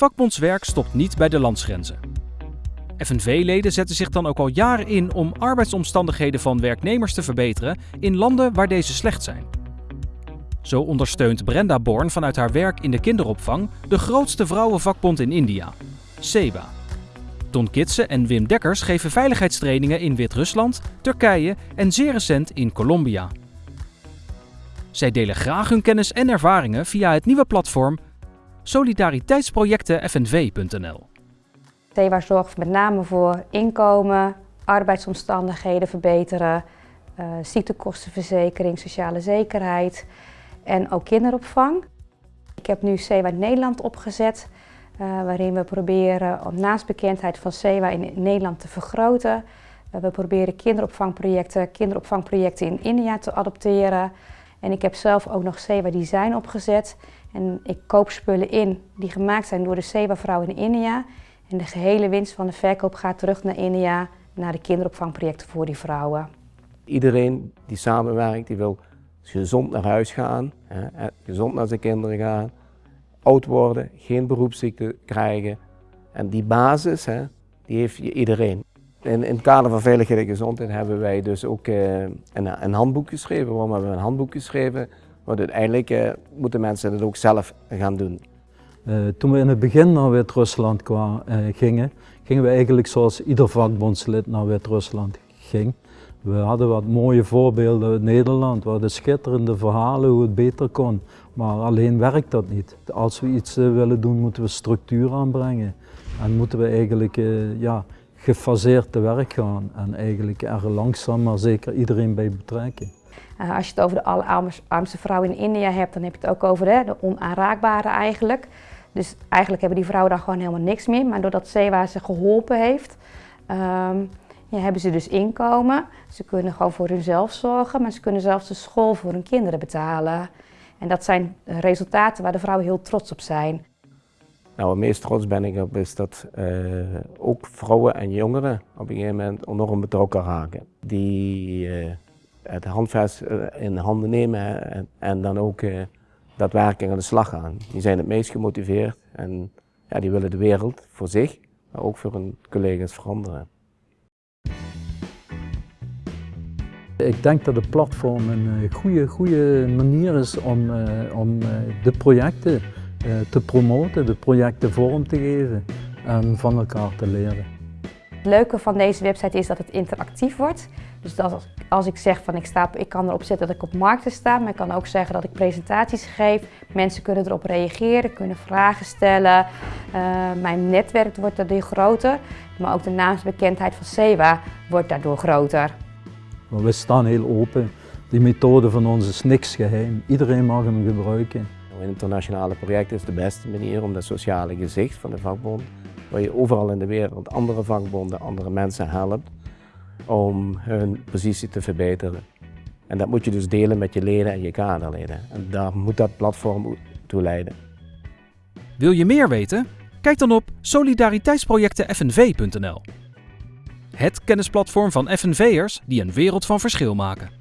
Vakbondswerk stopt niet bij de landsgrenzen. FNV-leden zetten zich dan ook al jaren in om arbeidsomstandigheden van werknemers te verbeteren in landen waar deze slecht zijn. Zo ondersteunt Brenda Born vanuit haar werk in de kinderopvang de grootste vrouwenvakbond in India, SEBA. Ton Kitsen en Wim Dekkers geven veiligheidstrainingen in Wit-Rusland, Turkije en zeer recent in Colombia. Zij delen graag hun kennis en ervaringen via het nieuwe platform solidariteitsprojectenfnv.nl. SEBA zorgt met name voor inkomen, arbeidsomstandigheden verbeteren, uh, ziektekostenverzekering, sociale zekerheid en ook kinderopvang. Ik heb nu SEWA Nederland opgezet, uh, waarin we proberen om naastbekendheid van SEWA in Nederland te vergroten. Uh, we proberen kinderopvangprojecten, kinderopvangprojecten in India te adopteren. En ik heb zelf ook nog SEWA Design opgezet. En ik koop spullen in die gemaakt zijn door de SEWA-vrouw in India. En de gehele winst van de verkoop gaat terug naar India, naar de kinderopvangprojecten voor die vrouwen. Iedereen die samenwerkt, die wil gezond naar huis gaan, hè, gezond naar zijn kinderen gaan, oud worden, geen beroepsziekte krijgen. En die basis, hè, die heeft iedereen. In, in het kader van veiligheid en gezondheid hebben wij dus ook uh, een, een, handboek geschreven. Waarom hebben we een handboek geschreven? Want uiteindelijk uh, moeten mensen het ook zelf gaan doen. Uh, toen we in het begin naar Wit-Rusland gingen, gingen we eigenlijk zoals ieder vakbondslid naar Wit-Rusland ging. We hadden wat mooie voorbeelden uit Nederland, we hadden schitterende verhalen hoe het beter kon. Maar alleen werkt dat niet. Als we iets willen doen, moeten we structuur aanbrengen. En moeten we eigenlijk ja, gefaseerd te werk gaan. En eigenlijk er langzaam maar zeker iedereen bij betrekken. Uh, als je het over de allerarmste vrouw in India hebt, dan heb je het ook over de onaanraakbare eigenlijk. Dus eigenlijk hebben die vrouwen daar gewoon helemaal niks meer. Maar doordat Sewa ze geholpen heeft, um, ja, hebben ze dus inkomen. Ze kunnen gewoon voor hunzelf zorgen, maar ze kunnen zelfs de school voor hun kinderen betalen. En dat zijn resultaten waar de vrouwen heel trots op zijn. Nou, het meest trots ben ik op is dat uh, ook vrouwen en jongeren op een gegeven moment enorm betrokken raken. Die uh, het handvest uh, in handen nemen en, en dan ook daadwerkelijk aan de slag gaan. Die zijn het meest gemotiveerd en ja, die willen de wereld voor zich, maar ook voor hun collega's veranderen. Ik denk dat het platform een goede, goede manier is om, om de projecten te promoten, de projecten vorm te geven en van elkaar te leren. Het leuke van deze website is dat het interactief wordt. Dus dat als ik zeg van ik, sta, ik kan erop zetten dat ik op markten sta, maar ik kan ook zeggen dat ik presentaties geef. Mensen kunnen erop reageren, kunnen vragen stellen. Uh, mijn netwerk wordt daardoor groter, maar ook de naamsbekendheid van SEWA wordt daardoor groter. We staan heel open. Die methode van ons is niks geheim. Iedereen mag hem gebruiken. Internationale project is de beste manier om dat sociale gezicht van de vakbond, waar je overal in de wereld andere vakbonden, andere mensen helpt, om hun positie te verbeteren. En dat moet je dus delen met je leden en je kaderleden. En daar moet dat platform toe leiden. Wil je meer weten? Kijk dan op solidariteitsprojectenfnv.nl. Het kennisplatform van FNV'ers die een wereld van verschil maken.